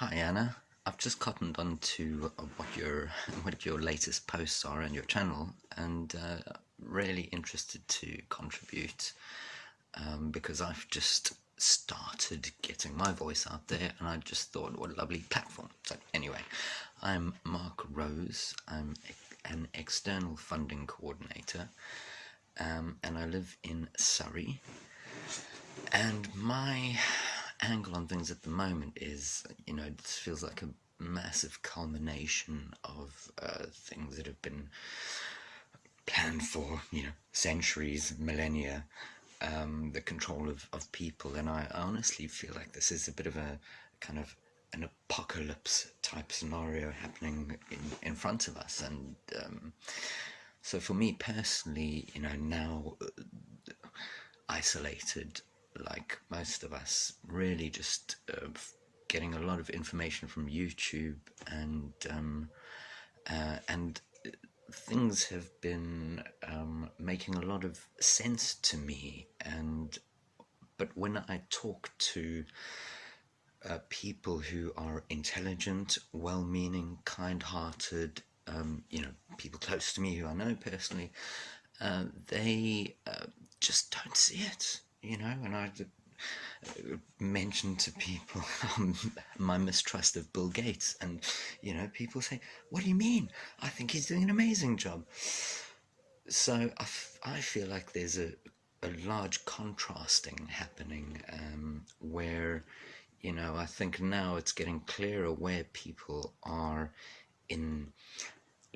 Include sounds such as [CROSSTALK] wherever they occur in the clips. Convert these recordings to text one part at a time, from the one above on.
Hi Anna, I've just cottoned on to uh, what your [LAUGHS] what your latest posts are on your channel, and uh, really interested to contribute um, because I've just started getting my voice out there, and I just thought what a lovely platform. So anyway, I'm Mark Rose. I'm an external funding coordinator, um, and I live in Surrey. And my angle on things at the moment is, you know, this feels like a massive culmination of uh, things that have been planned for, you know, centuries, millennia, um, the control of, of people. And I honestly feel like this is a bit of a kind of an apocalypse type scenario happening in, in front of us. And um, so for me personally, you know, now uh, isolated like most of us, really just uh, getting a lot of information from YouTube and um, uh, and things have been um, making a lot of sense to me. And but when I talk to uh, people who are intelligent, well-meaning, kind-hearted, um, you know, people close to me who I know personally, uh, they uh, just don't see it you know, and I mentioned to people [LAUGHS] um, my mistrust of Bill Gates, and you know, people say, "What do you mean? I think he's doing an amazing job." So I, I feel like there's a a large contrasting happening um, where, you know, I think now it's getting clearer where people are in,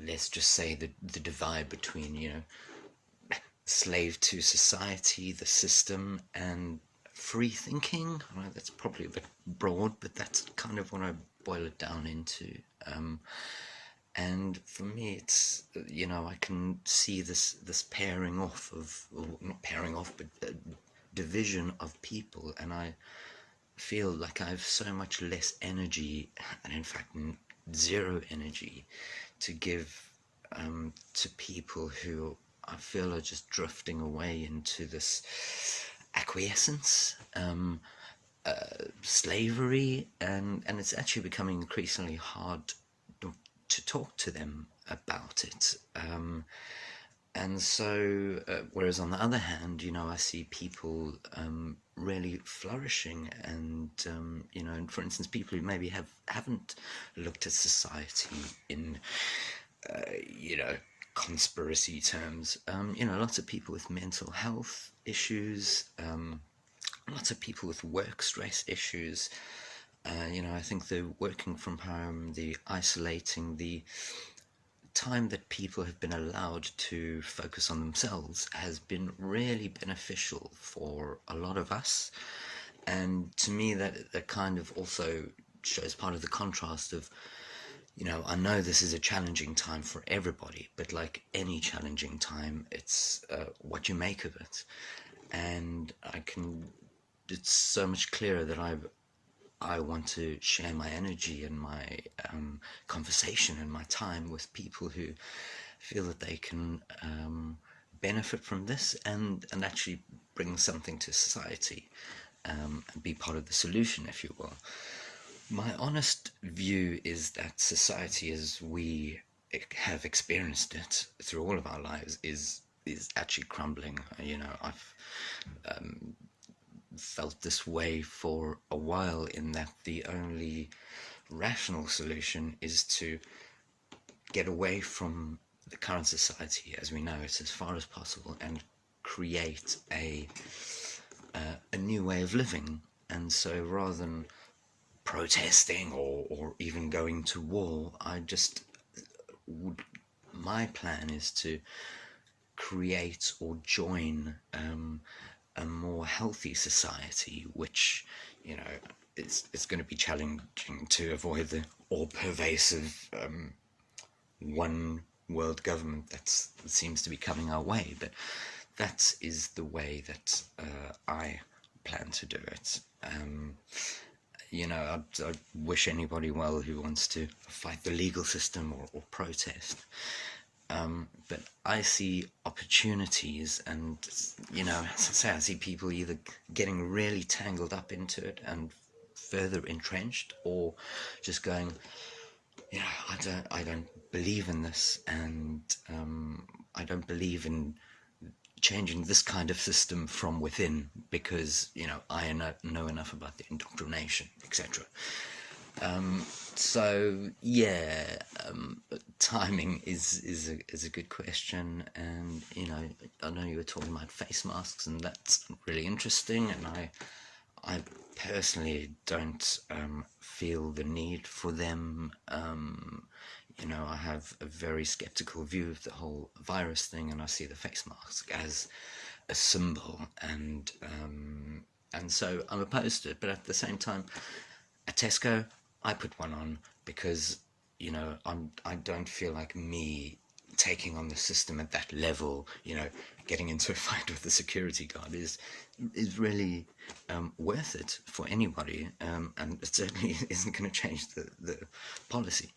let's just say the the divide between you know slave to society, the system, and free thinking. That's probably a bit broad, but that's kind of what I boil it down into. Um, and for me, it's you know I can see this this pairing off of not pairing off, but division of people, and I feel like I have so much less energy, and in fact zero energy, to give um, to people who I feel are just drifting away into this acquiescence, um, uh, slavery, and, and it's actually becoming increasingly hard to talk to them about it. Um, and so, uh, whereas on the other hand, you know, I see people um, really flourishing, and um, you know, and for instance, people who maybe have haven't looked at society in, uh, you know, conspiracy terms. Um, you know, lots of people with mental health issues, um, lots of people with work stress issues. Uh, you know, I think the working from home, the isolating, the time that people have been allowed to focus on themselves has been really beneficial for a lot of us. And to me, that, that kind of also shows part of the contrast of you know, I know this is a challenging time for everybody, but like any challenging time, it's uh, what you make of it. And I can, it's so much clearer that I've, I want to share my energy and my um, conversation and my time with people who feel that they can um, benefit from this and, and actually bring something to society um, and be part of the solution, if you will. My honest view is that society as we have experienced it through all of our lives is is actually crumbling. You know, I've um, felt this way for a while in that the only rational solution is to get away from the current society as we know it as far as possible and create a uh, a new way of living. And so rather than protesting or, or even going to war. I just would, my plan is to create or join um, a more healthy society, which, you know, it's, it's going to be challenging to avoid the all pervasive um, one world government that seems to be coming our way. But that is the way that uh, I plan to do it. Um, you know, I, I wish anybody well who wants to fight the legal system or, or protest. Um, but I see opportunities, and you know, as I say, I see people either getting really tangled up into it and further entrenched or just going yeah i don't i don't believe in this and um, i don't believe in changing this kind of system from within because you know i know, enough about the indoctrination etc um, so yeah um, timing is is a, is a good question. And you know i know you were talking about face masks and that's really interesting. And i i personally don't um, feel the need for them. Um, you know i have a very skeptical view of the whole virus thing and i see the face mask as a symbol and um, and so i'm opposed to it. But at the same time at tesco I put one on because you know I'm I don't feel like me taking on the system at that level you know getting into a [LAUGHS] fight with the security guard is is really um, worth it for anybody um, and it certainly [LAUGHS] isn't going to change the, the policy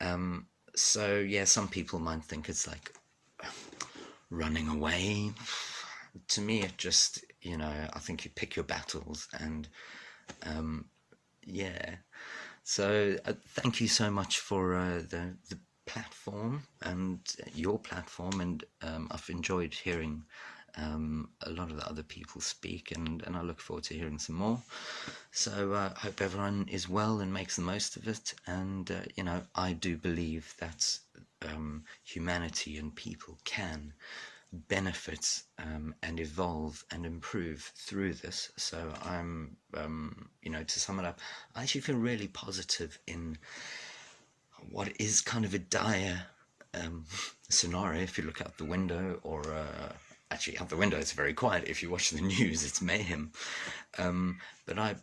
um, so yeah some people might think it's like running away. To me it just you know I think you pick your battles and um, yeah. So uh, thank you so much for uh, the, the platform and your platform and um, I've enjoyed hearing um, a lot of the other people speak and, and I look forward to hearing some more. So I uh, hope everyone is well and makes the most of it and uh, you know I do believe that um, humanity and people can benefit um, and evolve and improve through this. So I'm, um, you know, to sum it up, I actually feel really positive in what is kind of a dire um, scenario. If you look out the window, or uh, actually out the window, it's very quiet. If you watch the [LAUGHS] news, it's mayhem. Um, but I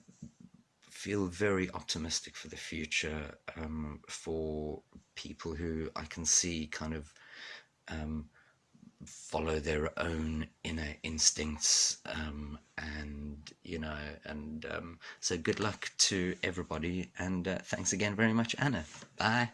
feel very optimistic for the future um, for people who I can see kind of um, follow their own inner instincts um, and you know and um, so good luck to everybody and uh, thanks again very much Anna bye